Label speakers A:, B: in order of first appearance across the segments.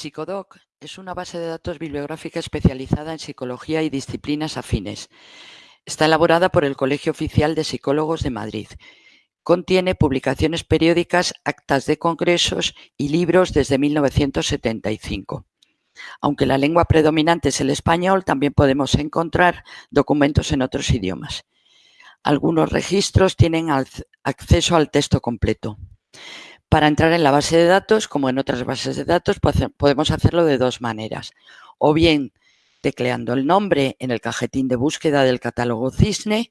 A: Psicodoc es una base de datos bibliográfica especializada en psicología y disciplinas afines. Está elaborada por el Colegio Oficial de Psicólogos de Madrid. Contiene publicaciones periódicas, actas de congresos y libros desde 1975. Aunque la lengua predominante es el español, también podemos encontrar documentos en otros idiomas. Algunos registros tienen acceso al texto completo. Para entrar en la base de datos, como en otras bases de datos, podemos hacerlo de dos maneras. O bien tecleando el nombre en el cajetín de búsqueda del catálogo Cisne,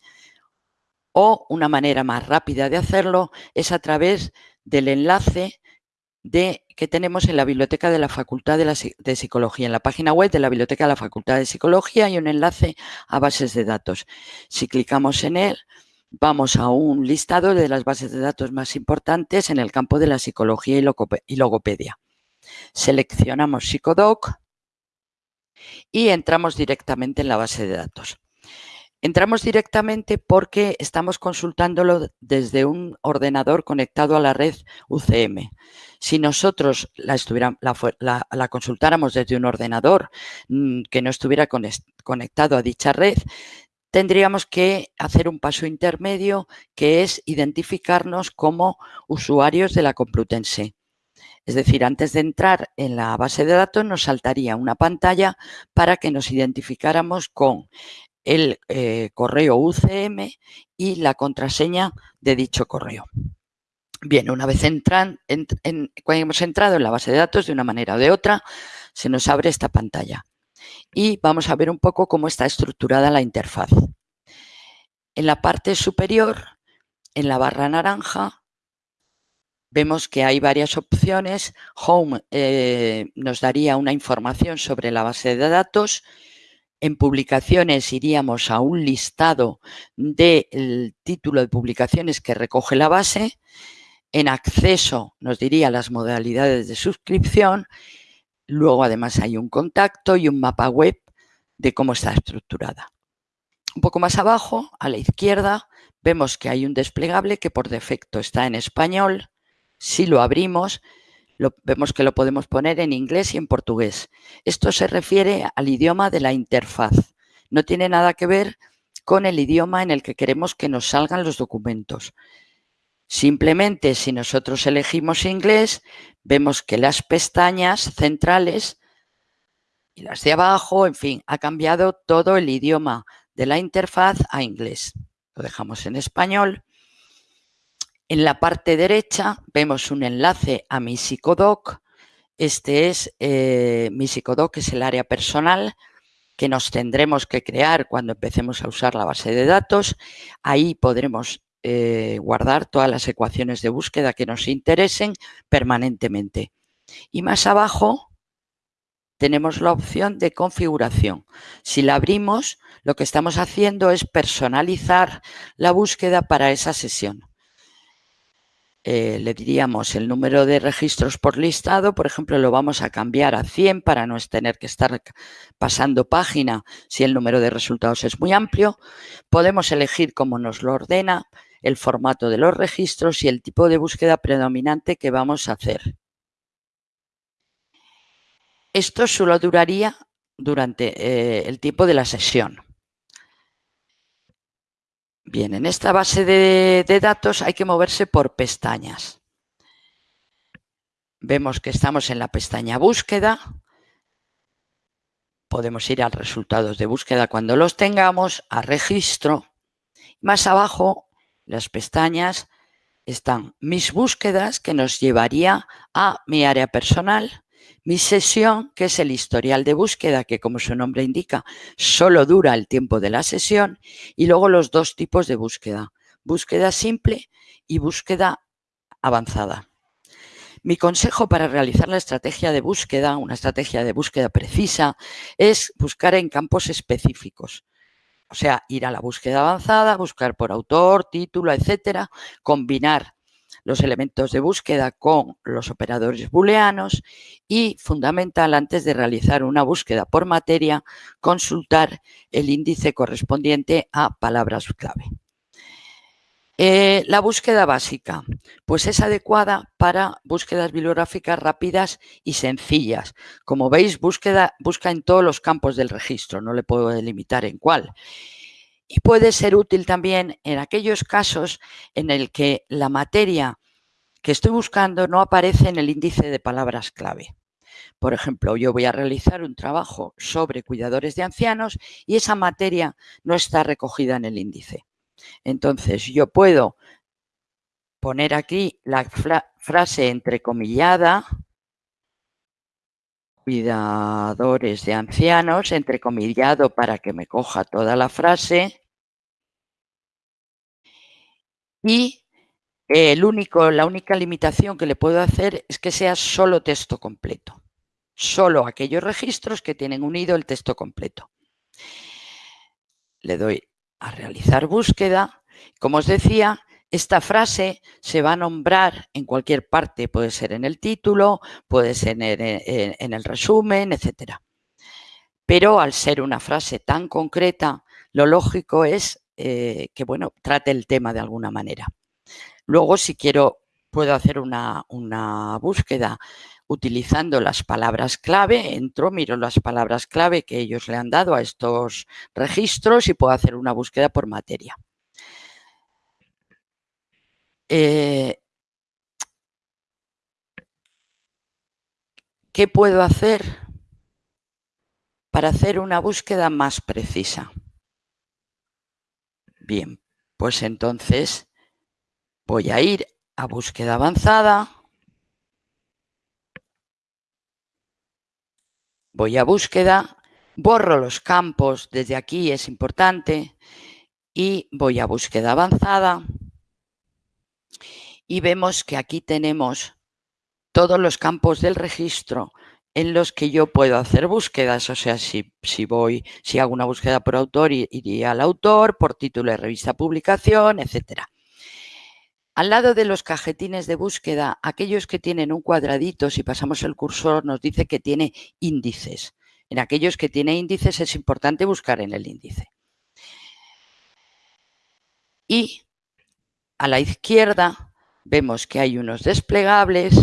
A: o una manera más rápida de hacerlo es a través del enlace de, que tenemos en la biblioteca de la Facultad de, de, Psicología, en la página web de la Biblioteca de la Facultad de Psicología hay un enlace a bases de datos. Si clicamos en él, vamos a un listado de las bases de datos más importantes en el campo de la psicología y logopedia. Seleccionamos Psicodoc y entramos directamente en la base de datos. Entramos directamente porque estamos consultándolo desde un ordenador conectado a la red UCM. Si nosotros la, consultáramos desde un ordenador mm, que no estuviera conectado a dicha red, tendríamos que hacer un paso intermedio que es identificarnos como usuarios de la Complutense. Es decir, antes de entrar en la base de datos nos saltaría una pantalla para que nos identificáramos con el eh, correo UCM y la contraseña de dicho correo. Bien, una vez entran, cuando hemos entrado en la base de datos de una manera o de otra, se nos abre esta pantalla y vamos a ver un poco cómo está estructurada la interfaz. En la parte superior, en la barra naranja, vemos que hay varias opciones. Home eh, nos daría una información sobre la base de datos. En publicaciones iríamos a un listado del título de publicaciones que recoge la base. En acceso nos diría las modalidades de suscripción Luego además hay un contacto y un mapa web de cómo está estructurada. Un poco más abajo, a la izquierda, vemos que hay un desplegable que por defecto está en español. Si lo abrimos, vemos que lo podemos poner en inglés y en portugués. Esto se refiere al idioma de la interfaz. No tiene nada que ver con el idioma en el que queremos que nos salgan los documentos. Simplemente si nosotros elegimos inglés, vemos que las pestañas centrales y las de abajo, en fin, ha cambiado todo el idioma de la interfaz a inglés. Lo dejamos en español. En la parte derecha vemos un enlace a mi psicodoc. Este es eh, mi psicodoc, es el área personal que nos tendremos que crear cuando empecemos a usar la base de datos. Ahí podremos eh, guardar todas las ecuaciones de búsqueda que nos interesen permanentemente. Y más abajo tenemos la opción de configuración. Si la abrimos, lo que estamos haciendo es personalizar la búsqueda para esa sesión. Eh, le diríamos el número de registros por listado, por ejemplo, lo vamos a cambiar a 100 para no tener que estar pasando página si el número de resultados es muy amplio. Podemos elegir cómo nos lo ordena el formato de los registros y el tipo de búsqueda predominante que vamos a hacer. Esto solo duraría durante eh, el tiempo de la sesión. Bien, en esta base de, datos hay que moverse por pestañas. Vemos que estamos en la pestaña búsqueda. Podemos ir a resultados de búsqueda cuando los tengamos, a registro. Más abajo las pestañas están mis búsquedas, que nos llevaría a mi área personal, mi sesión, que es el historial de búsqueda, que como su nombre indica, solo dura el tiempo de la sesión, y luego los dos tipos de búsqueda, búsqueda simple y búsqueda avanzada. Mi consejo para realizar la estrategia de búsqueda, una estrategia de búsqueda precisa, es buscar en campos específicos. O sea, ir a la búsqueda avanzada, buscar por autor, título, etcétera, combinar los elementos de búsqueda con los operadores booleanos y, fundamental, antes de realizar una búsqueda por materia, consultar el índice correspondiente a palabras clave. Eh, la búsqueda básica, pues es adecuada para búsquedas bibliográficas rápidas y sencillas. Como veis, búsqueda, busca en todos los campos del registro, no le puedo delimitar en cuál. Y puede ser útil también en aquellos casos en el que la materia que estoy buscando no aparece en el índice de palabras clave. Por ejemplo, yo voy a realizar un trabajo sobre cuidadores de ancianos y esa materia no está recogida en el índice. Entonces, yo puedo poner aquí la frase entrecomillada, cuidadores de ancianos, entrecomillado para que me coja toda la frase. Y el único, la única limitación que le puedo hacer es que sea solo texto completo. Solo aquellos registros que tienen unido el texto completo. Le doy a realizar búsqueda. Como os decía, esta frase se va a nombrar en cualquier parte, puede ser en el título, puede ser en el, resumen, etc. Pero al ser una frase tan concreta, lo lógico es eh, que bueno, trate el tema de alguna manera. Luego, si quiero, puedo hacer una, una búsqueda utilizando las palabras clave, entro, miro las palabras clave que ellos le han dado a estos registros y puedo hacer una búsqueda por materia. Eh, ¿Qué puedo hacer para hacer una búsqueda más precisa? Bien, pues entonces voy a ir a búsqueda avanzada. Voy a búsqueda, borro los campos, desde aquí es importante, y voy a búsqueda avanzada. Y vemos que aquí tenemos todos los campos del registro en los que yo puedo hacer búsquedas, o sea, si, si voy, si hago una búsqueda por autor, iría al autor, por título de revista, publicación, etcétera. Al lado de los cajetines de búsqueda, aquellos que tienen un cuadradito, si pasamos el cursor, nos dice que tiene índices. En aquellos que tiene índices es importante buscar en el índice. Y a la izquierda vemos que hay unos desplegables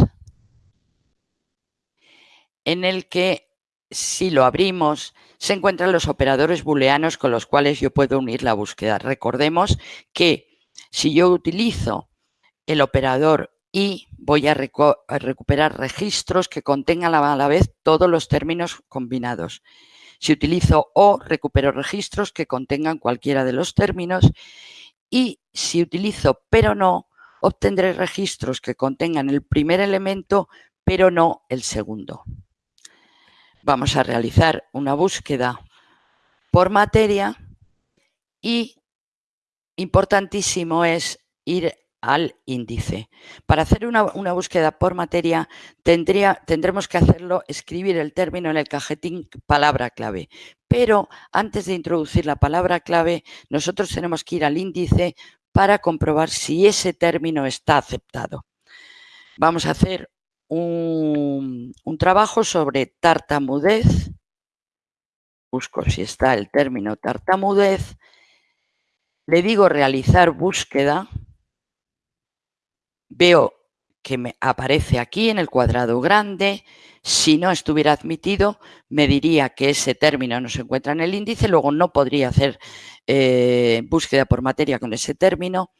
A: en el que si lo abrimos se encuentran los operadores booleanos con los cuales yo puedo unir la búsqueda. Recordemos que si yo utilizo el operador y voy a, recuperar registros que contengan a la vez todos los términos combinados. Si utilizo o, recupero registros que contengan cualquiera de los términos y si utilizo pero no, obtendré registros que contengan el primer elemento pero no el segundo. Vamos a realizar una búsqueda por materia y importantísimo es ir al índice. Para hacer una, búsqueda por materia tendremos que hacerlo, escribir el término en el cajetín palabra clave. Pero antes de introducir la palabra clave, nosotros tenemos que ir al índice para comprobar si ese término está aceptado. Vamos a hacer un, un trabajo sobre tartamudez. Busco si está el término tartamudez. Le digo realizar búsqueda veo que me aparece aquí en el cuadrado grande. Si no estuviera admitido, me diría que ese término no se encuentra en el índice, luego no podría hacer eh, búsqueda por materia con ese término.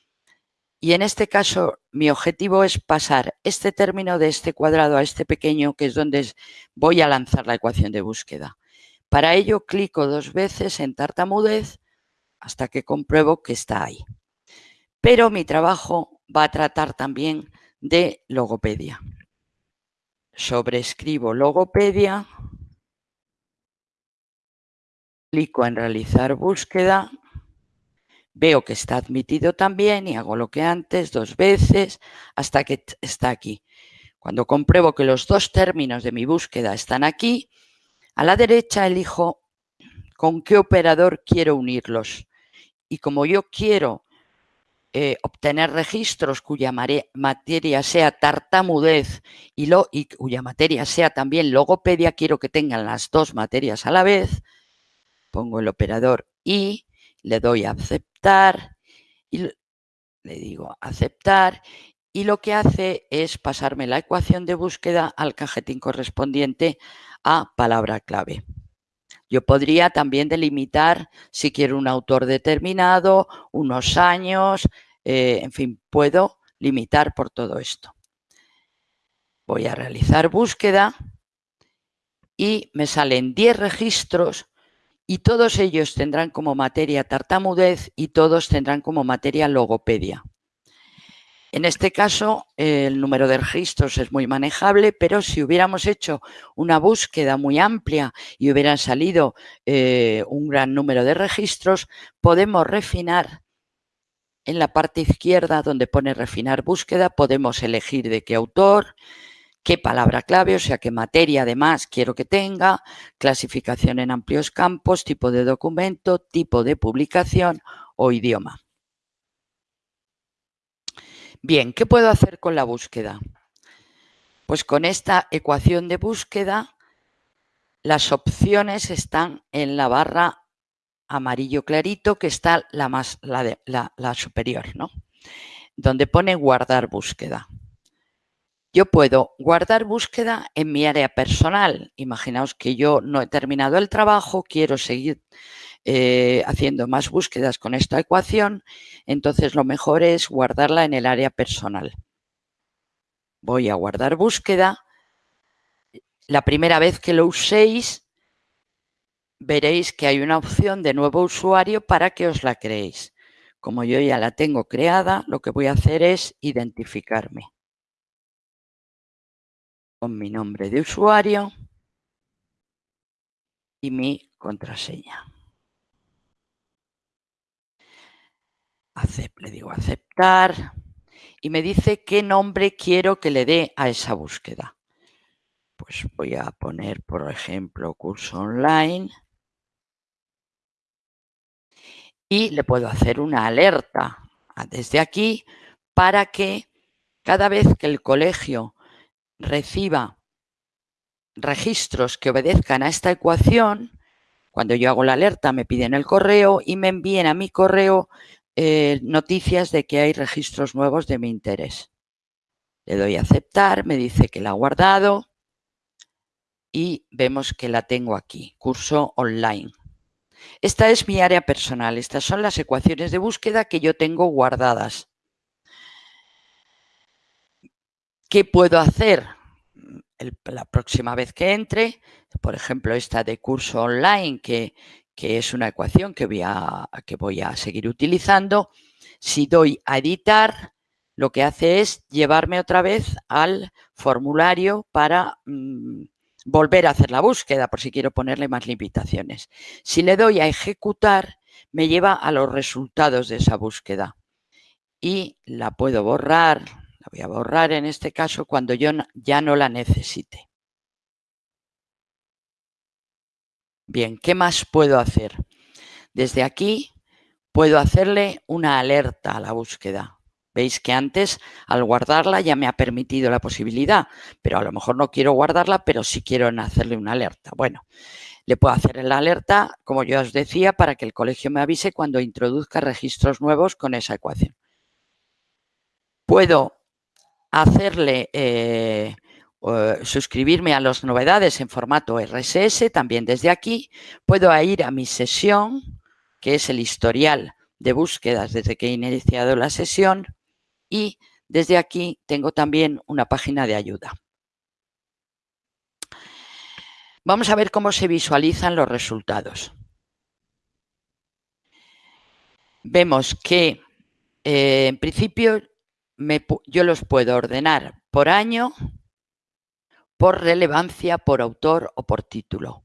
A: Y en este caso, mi objetivo es pasar este término de este cuadrado a este pequeño, que es donde voy a lanzar la ecuación de búsqueda. Para ello, clico dos veces en tartamudez hasta que compruebo que está ahí. Pero mi trabajo va a tratar también de logopedia. Sobrescribo logopedia, clico en realizar búsqueda, veo que está admitido también y hago lo que antes dos veces hasta que está aquí. Cuando compruebo que los dos términos de mi búsqueda están aquí, a la derecha elijo con qué operador quiero unirlos. Y como yo quiero eh, obtener registros cuya materia sea tartamudez y, lo, y cuya materia sea también logopedia, quiero que tengan las dos materias a la vez, pongo el operador y le doy a aceptar y le digo aceptar y lo que hace es pasarme la ecuación de búsqueda al cajetín correspondiente a palabra clave. Yo podría también delimitar si quiero un autor determinado, unos años, eh, en fin, puedo limitar por todo esto. Voy a realizar búsqueda y me salen 10 registros y todos ellos tendrán como materia tartamudez y todos tendrán como materia logopedia. En este caso, el número de registros es muy manejable, pero si hubiéramos hecho una búsqueda muy amplia y hubieran salido eh, un gran número de registros, podemos refinar en la parte izquierda donde pone refinar búsqueda, podemos elegir de qué autor, qué palabra clave, o sea, qué materia además quiero que tenga, clasificación en amplios campos, tipo de documento, tipo de publicación o idioma. Bien, ¿qué puedo hacer con la búsqueda? Pues con esta ecuación de búsqueda, las opciones están en la barra amarillo clarito, que está la, más, la, la superior, ¿no? Donde pone guardar búsqueda. Yo puedo guardar búsqueda en mi área personal. Imaginaos que yo no he terminado el trabajo, quiero seguir eh, haciendo más búsquedas con esta ecuación, entonces lo mejor es guardarla en el área personal. Voy a guardar búsqueda. La primera vez que lo uséis, veréis que hay una opción de nuevo usuario para que os la creéis. Como yo ya la tengo creada, lo que voy a hacer es identificarme con mi nombre de usuario y mi contraseña. le digo aceptar y me dice qué nombre quiero que le dé a esa búsqueda. Pues voy a poner, por ejemplo, curso online y le puedo hacer una alerta desde aquí para que cada vez que el colegio reciba registros que obedezcan a esta ecuación, cuando yo hago la alerta me piden el correo y me envíen a mi correo eh, noticias de que hay registros nuevos de mi interés. Le doy a aceptar, me dice que la ha guardado y vemos que la tengo aquí, curso online. Esta es mi área personal, estas son las ecuaciones de búsqueda que yo tengo guardadas. ¿Qué puedo hacer? la próxima vez que entre, por ejemplo, esta de curso online que, que es una ecuación que voy, a, que voy a seguir utilizando, si doy a editar, lo que hace es llevarme otra vez al formulario para mm, volver a hacer la búsqueda, por si quiero ponerle más limitaciones. Si le doy a ejecutar, me lleva a los resultados de esa búsqueda. Y la puedo borrar, la voy a borrar en este caso cuando yo ya no la necesite. Bien, ¿qué más puedo hacer? Desde aquí puedo hacerle una alerta a la búsqueda. Veis que antes al guardarla ya me ha permitido la posibilidad, pero a lo mejor no quiero guardarla, pero sí quiero hacerle una alerta. Bueno, le puedo hacer la alerta, como yo os decía, para que el colegio me avise cuando introduzca registros nuevos con esa ecuación. Puedo hacerle eh, suscribirme a las novedades en formato RSS, también desde aquí puedo ir a mi sesión, que es el historial de búsquedas desde que he iniciado la sesión y desde aquí tengo también una página de ayuda. Vamos a ver cómo se visualizan los resultados. Vemos que eh, en principio yo los puedo ordenar por año, por relevancia, por autor o por título.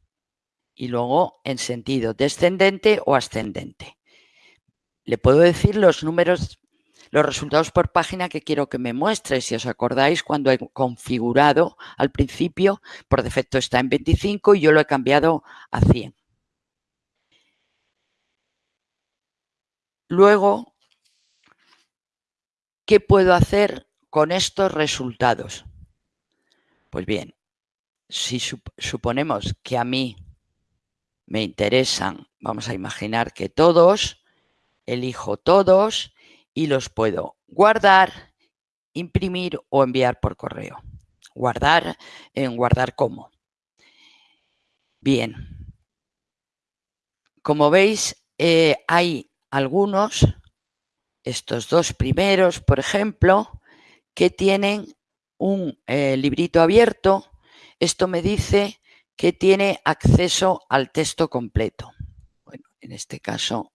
A: Y luego en sentido descendente o ascendente. Le puedo decir los números, los resultados por página que quiero que me muestre. Si os acordáis, cuando he configurado al principio, por defecto está en 25 y yo lo he cambiado a 100. Luego ¿qué puedo hacer con estos resultados? Pues bien, si suponemos que a mí me interesan, vamos a imaginar que todos, elijo todos y los puedo guardar, imprimir o enviar por correo. Guardar en guardar como. Bien. Como veis, eh, hay algunos, estos dos primeros, por ejemplo, que tienen un eh, librito abierto. Esto me dice que tiene acceso al texto completo. Bueno, en este caso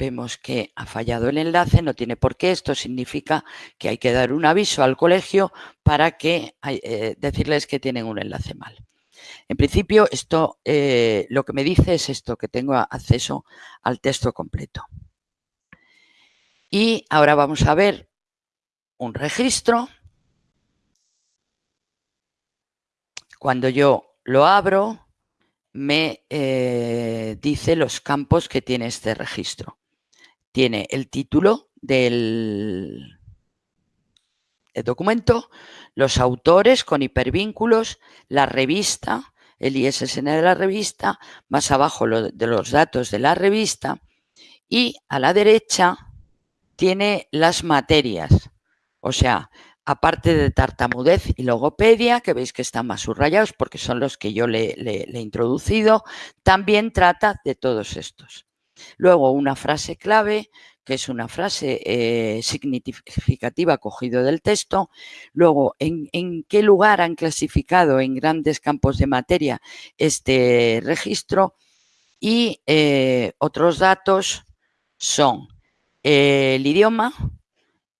A: vemos que ha fallado el enlace, no tiene por qué, esto significa que hay que dar un aviso al colegio para que eh, decirles que tienen un enlace mal. En principio, esto eh, lo que me dice es esto, que tengo acceso al texto completo. Y ahora vamos a ver un registro Cuando yo lo abro, me eh, dice los campos que tiene este registro. Tiene el título del, documento, los autores con hipervínculos, la revista, el ISSN de la revista, más abajo de los datos de la revista y a la derecha tiene las materias, o sea, aparte de tartamudez y logopedia, que veis que están más subrayados porque son los que yo le, he introducido, también trata de todos estos. Luego una frase clave, que es una frase eh, significativa cogido del texto. Luego, ¿en, qué lugar han clasificado en grandes campos de materia este registro? Y eh, otros datos son el idioma,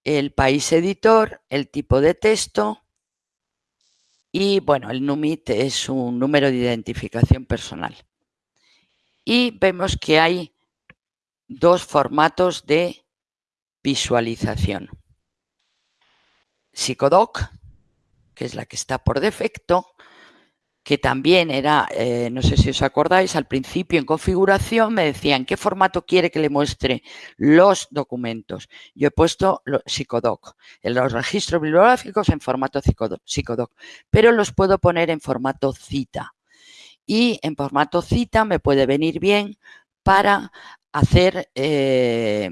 A: el país editor, el tipo de texto y, bueno, el NUMIT es un número de identificación personal. Y vemos que hay dos formatos de visualización. Psicodoc, que es la que está por defecto, que también era, eh, no sé si os acordáis, al principio en configuración me decían qué formato quiere que le muestre los documentos. Yo he puesto Psicodoc, en los registros bibliográficos en formato Psicodoc, pero los puedo poner en formato cita. Y en formato cita me puede venir bien para hacer eh,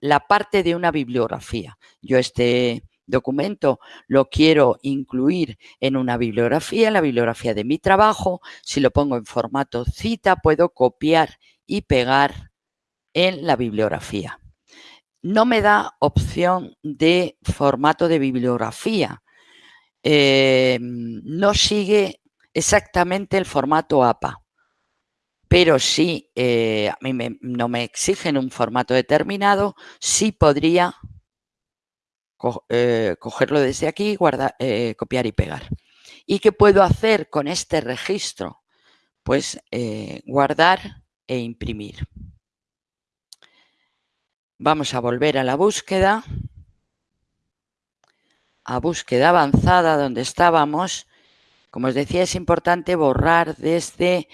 A: la parte de una bibliografía. Yo este documento lo quiero incluir en una bibliografía, en la bibliografía de mi trabajo. Si lo pongo en formato cita, puedo copiar y pegar en la bibliografía. No me da opción de formato de bibliografía. Em, no sigue exactamente el formato APA. Pero si eh, a mí no me exigen un formato determinado, sí podría eh, cogerlo desde aquí, guardar, eh, copiar y pegar. ¿Y qué puedo hacer con este registro? Pues guardar e imprimir. Vamos a volver a la búsqueda, a búsqueda avanzada donde estábamos. Como os decía, es importante borrar desde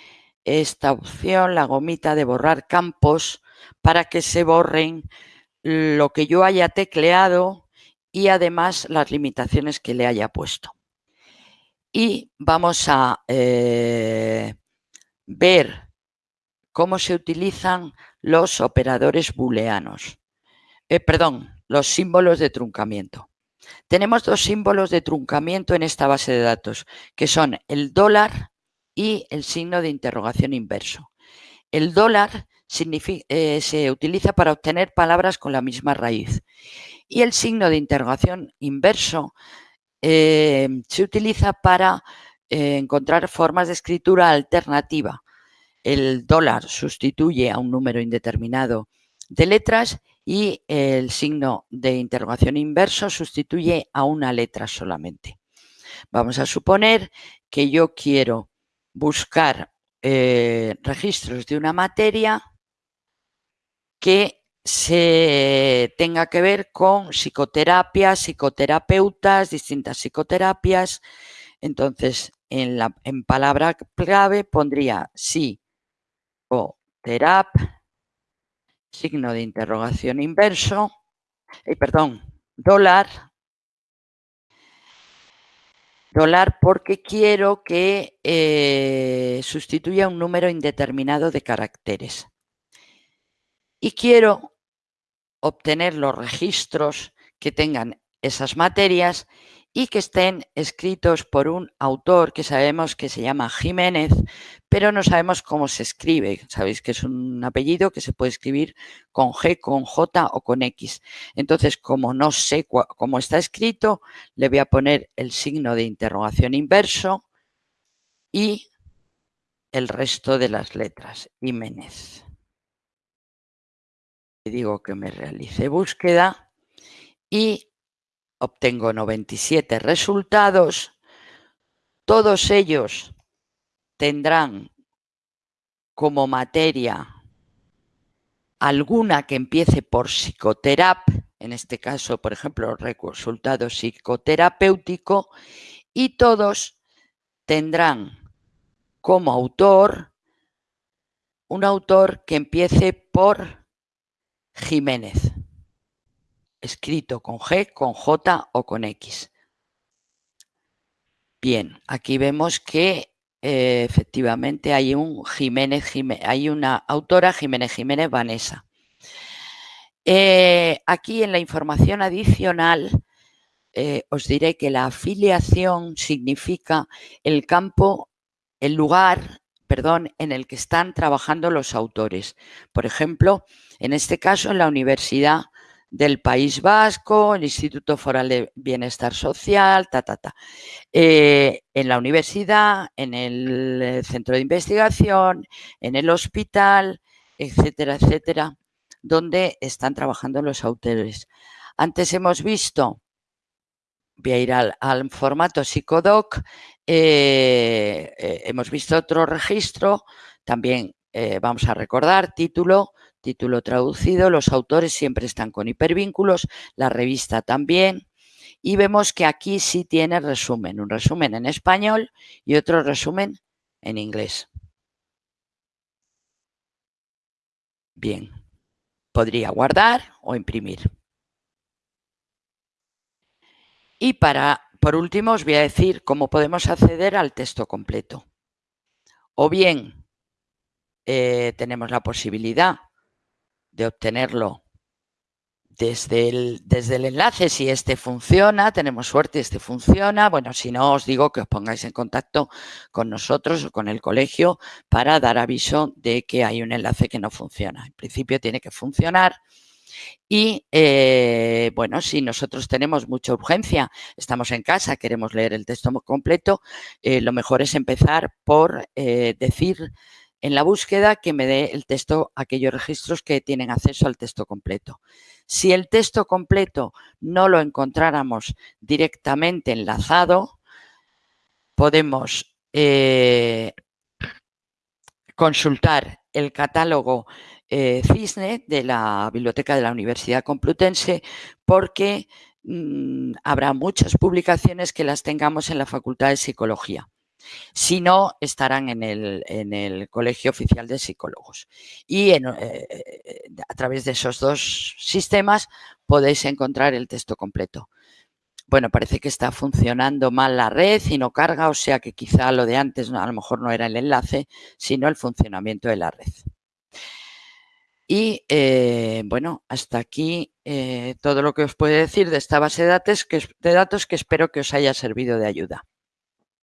A: esta opción, la gomita de borrar campos, para que se borren lo que yo haya tecleado y además las limitaciones que le haya puesto. Y vamos a eh, ver cómo se utilizan los operadores booleanos. Eh, perdón, los símbolos de truncamiento. Tenemos dos símbolos de truncamiento en esta base de datos, que son el dólar y el signo de interrogación inverso. El dólar eh, se utiliza para obtener palabras con la misma raíz y el signo de interrogación inverso eh, se utiliza para eh, encontrar formas de escritura alternativa. El dólar sustituye a un número indeterminado de letras y el signo de interrogación inverso sustituye a una letra solamente. Vamos a suponer que yo quiero buscar eh, registros de una materia que se tenga que ver con psicoterapia, psicoterapeutas, distintas psicoterapias. Entonces, en, la, en palabra clave pondría sí o terap, signo de interrogación inverso, eh, perdón, dólar, dólar porque quiero que eh, sustituya un número indeterminado de caracteres. Y quiero obtener los registros que tengan esas materias y que estén escritos por un autor que sabemos que se llama Jiménez, pero no sabemos cómo se escribe. Sabéis que es un apellido que se puede escribir con G, con J o con X. Entonces, como no sé cómo está escrito, le voy a poner el signo de interrogación inverso y el resto de las letras. Jiménez. Digo que me realice búsqueda y obtengo 97 resultados, todos ellos tendrán como materia alguna que empiece por psicoterap, en este caso, por ejemplo, resultado psicoterapéutico, y todos tendrán como autor un autor que empiece por Jiménez escrito con G, con J o con X. Bien, aquí vemos que eh, efectivamente hay un Jiménez, hay una autora Jiménez Jiménez Vanessa. Eh, aquí en la información adicional eh, os diré que la afiliación significa el campo, el lugar, perdón, en el que están trabajando los autores. Por ejemplo, en este caso en la Universidad del País Vasco, el Instituto Foral de Bienestar Social, ta, ta, ta. Eh, en la universidad, en el eh, centro de investigación, en el hospital, etcétera, etcétera, donde están trabajando los autores. Antes hemos visto, voy a ir al, formato psicodoc, eh, hemos visto otro registro, también vamos a recordar, título, Título traducido, los autores siempre están con hipervínculos, la revista también. Y vemos que aquí sí tiene resumen, un resumen en español y otro resumen en inglés. Bien, podría guardar o imprimir. Y para, por último, os voy a decir cómo podemos acceder al texto completo. O bien eh, tenemos la posibilidad de obtenerlo desde el, desde el enlace, si este funciona, tenemos suerte, este funciona, bueno, si no os digo que os pongáis en contacto con nosotros o con el colegio para dar aviso de que hay un enlace que no funciona. En principio tiene que funcionar y, eh, bueno, si nosotros tenemos mucha urgencia, estamos en casa, queremos leer el texto completo, eh, lo mejor es empezar por eh, decir en la búsqueda que me dé el texto, aquellos registros que tienen acceso al texto completo. Si el texto completo no lo encontráramos directamente enlazado, podemos eh, consultar el catálogo eh, CISNE de la Biblioteca de la Universidad Complutense porque mm, habrá muchas publicaciones que las tengamos en la Facultad de Psicología. Si no, estarán en el, Colegio Oficial de Psicólogos. Y eh, eh, a través de esos dos sistemas podéis encontrar el texto completo. Bueno, parece que está funcionando mal la red y no carga, o sea que quizá lo de antes a lo mejor no era el enlace, sino el funcionamiento de la red. Y eh, bueno, hasta aquí todo lo que os puedo decir de esta base de datos, de datos que espero que os haya servido de ayuda.